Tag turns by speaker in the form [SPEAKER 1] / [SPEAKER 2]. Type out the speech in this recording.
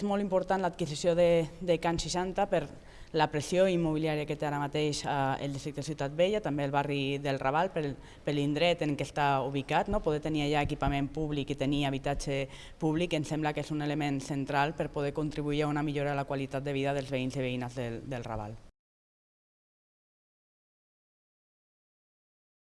[SPEAKER 1] és molt important l'adquisició de, de Can 60 per la pressió immobiliària que té ara mateix eh, el districte Ciutat Vella, també el barri del Raval, per, per l'indret en què està ubicat, no? poder tenir allà equipament públic i tenir habitatge públic em sembla que és un element central per poder contribuir a una millora de la qualitat de vida dels veïns i veïnes del, del Raval.